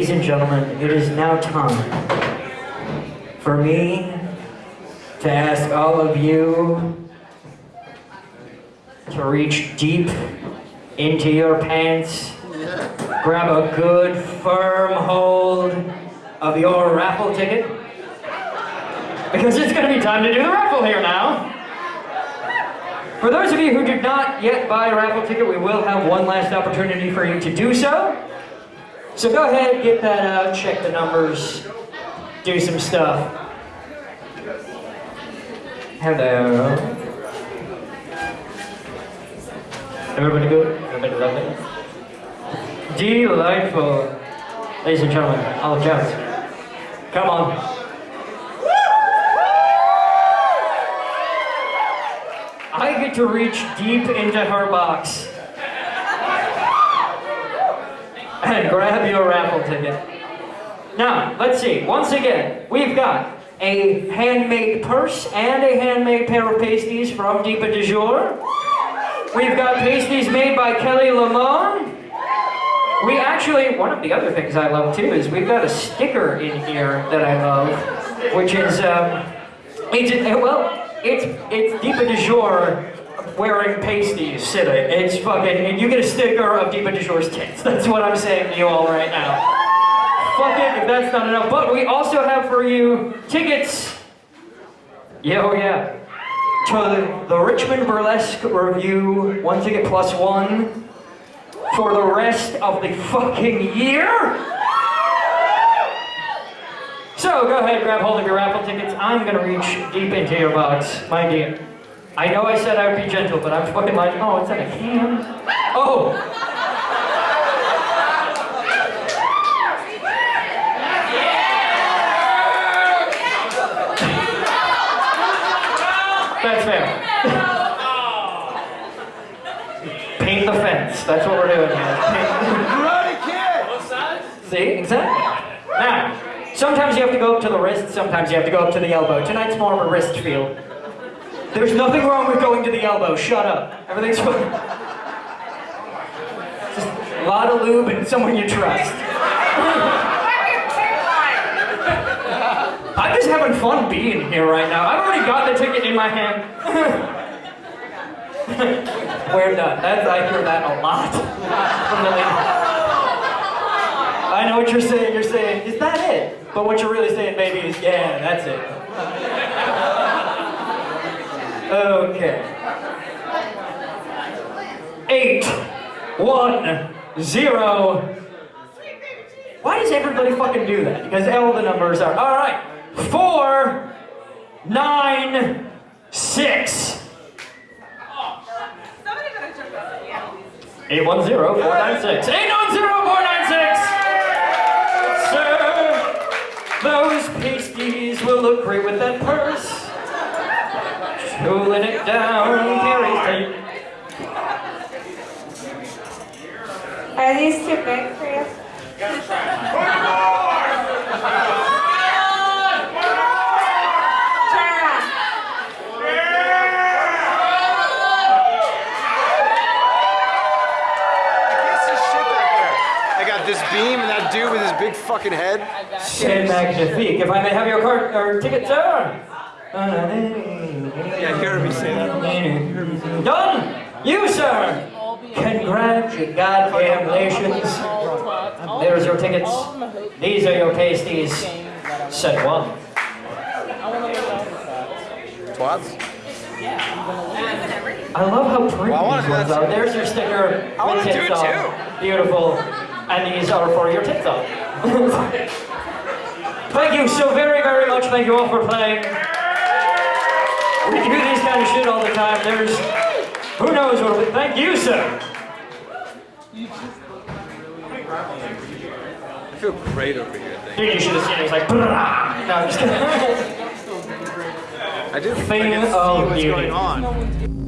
Ladies and gentlemen, it is now time for me to ask all of you to reach deep into your pants, grab a good firm hold of your raffle ticket, because it's going to be time to do the raffle here now. For those of you who did not yet buy a raffle ticket, we will have one last opportunity for you to do so. So go ahead, get that out, check the numbers, do some stuff. Hello. Everybody good? Everybody lovely? Delightful. Ladies and gentlemen, all Jones. Come on. I get to reach deep into her box and grab your raffle ticket. Now, let's see. Once again, we've got a handmade purse and a handmade pair of pasties from Deepa de Jour. We've got pasties made by Kelly Lamone. We actually, one of the other things I love too is we've got a sticker in here that I love, which is, um, it's, well, it's, it's Deepa de Jour wearing pasties sitting. It's fucking, and you get a sticker of Deepa de Jour's tits. That's what I'm saying to you all right now. Fuck it if that's not enough. But we also have for you tickets. Yeah, oh yeah. To the, the Richmond Burlesque Review, one ticket plus one for the rest of the fucking year. So go ahead, grab hold of your raffle tickets. I'm gonna reach deep into your box, my dear. I know I said I would be gentle, but I'm fucking like, oh, it's in a can. Oh. That's fair. Paint the fence. That's what we're doing here. See, exactly. Now, sometimes you have to go up to the wrist, sometimes you have to go up to the elbow. Tonight's more of a wrist feel. There's nothing wrong with going to the elbow. Shut up. Everything's fine. Just a lot of lube and someone you trust. I'm just having fun being here right now. I've already got the ticket in my hand. We're done. That's, I hear that a lot from the. I know what you're saying. You're saying, is that it? But what you're really saying, baby, is, yeah, that's it. Okay. Eight, one, zero. Why does everybody fucking do that? Because all the numbers are, all right. Four, nine, six. Eight one zero four nine six. Eight one zero four nine six. Sir, those pasties will look great with that purse. Cooling it down, carries tape. Are these too big for you? Turn around. What's this shit back? I got this beam and that dude with his big fucking head. C'est magnifique. If I may have your card or ticket, sir. Yeah, you heard me say that. Done. You, sir. Congratulations. There's your tickets. These are your pasties. Set one. Twats? I love how pretty Well, these ones are. There's your sticker. I wanna do tits it on. Beautiful. And these are for your tits on. Thank you so very, very much. Thank you all for playing. We do this kind of shit all the time. There's, who knows what, we- thank you, sir. I feel great over here. Thank Dude, you should have seen it. It's like, brah. No, I'm just kidding. I do. Thing I of what's beauty. going on.